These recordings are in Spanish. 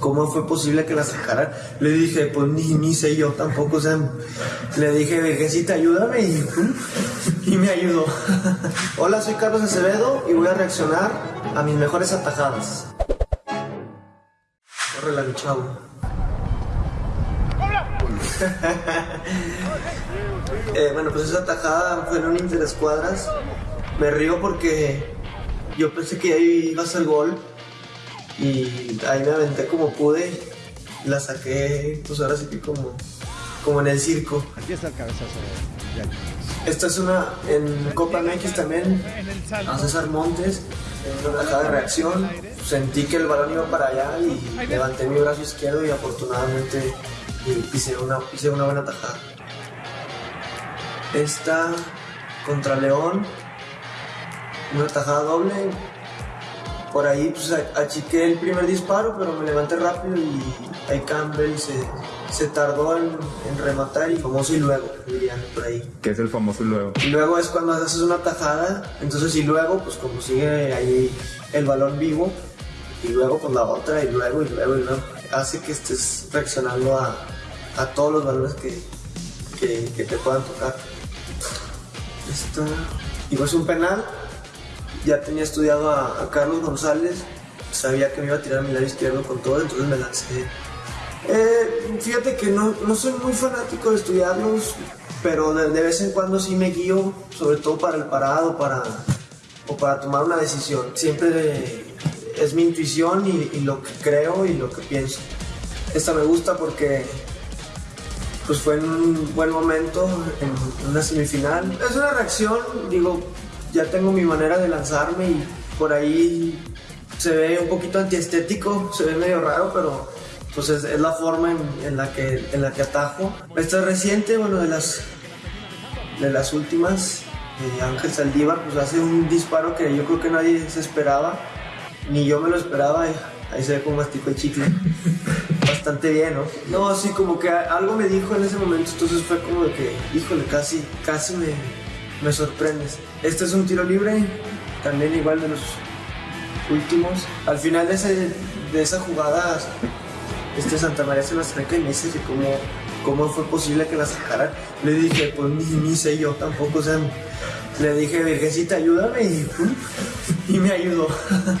¿Cómo fue posible que la sacaran? Le dije, pues ni, ni sé yo tampoco, o sea, le dije, vejecita, ayúdame y, y me ayudó. Hola, soy Carlos Acevedo y voy a reaccionar a mis mejores atajadas. Corre mi chavo. Eh, bueno, pues esa atajada fue en un interescuadras. Me río porque yo pensé que ahí iba a gol y ahí me aventé como pude, la saqué, pues ahora sí que como, como en el circo. Aquí está el cabezazo Esta es una en Copa MX también, a César Montes, en una tajada de reacción. Sentí que el balón iba para allá y levanté mi brazo izquierdo y afortunadamente hice una, hice una buena tajada. Esta contra León, una tajada doble, por ahí pues achiqué el primer disparo, pero me levanté rápido y ahí Campbell se, se tardó en, rematar y famoso y luego, dirían por ahí. ¿Qué es el famoso y luego? Y luego es cuando haces una tajada, entonces y luego pues como sigue ahí el balón vivo y luego con la otra y luego y luego y luego, hace que estés reaccionando a, a todos los balones que, que, te puedan tocar. Esta, y pues un penal, ya tenía estudiado a, Carlos González, sabía que me iba a tirar mi lado izquierdo con todo, entonces me lancé. Eh, fíjate que no, no, soy muy fanático de estudiarlos, pero de, vez en cuando sí me guío, sobre todo para el parado para, o para tomar una decisión. Siempre es mi intuición y, y, lo que creo y lo que pienso. Esta me gusta porque pues fue en un buen momento, en una semifinal. Es una reacción, digo, ya tengo mi manera de lanzarme y por ahí se ve un poquito antiestético, se ve medio raro, pero pues es, la forma en, la que, en la que atajo. Esta es reciente, bueno, de las, de las últimas. Eh, Ángel Saldívar pues hace un disparo que yo creo que nadie se esperaba, ni yo me lo esperaba, ahí se ve como mastico el chicle. Bastante bien, ¿no? No, así como que algo me dijo en ese momento, entonces fue como de que, híjole, casi, casi me, me sorprendes. Este es un tiro libre, también igual de los últimos. Al final de, ese, de esa jugada, este Santa María se la acerca y me dice que cómo, cómo fue posible que la sacara. Le dije, pues ni, ni sé yo tampoco, o sea, le dije, Virgencita, ayúdame y, y me ayudó.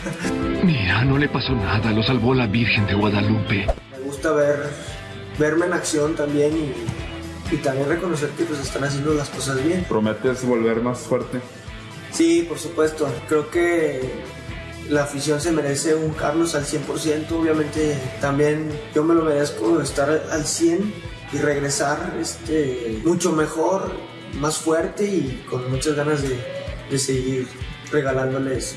Mira, no le pasó nada, lo salvó la Virgen de Guadalupe. Me gusta ver, verme en acción también y y también reconocer que pues están haciendo las cosas bien. ¿Prometes volver más fuerte? Sí, por supuesto. Creo que la afición se merece un Carlos al 100%. Obviamente también yo me lo merezco estar al 100 y regresar este, mucho mejor, más fuerte y con muchas ganas de, de seguir regalándoles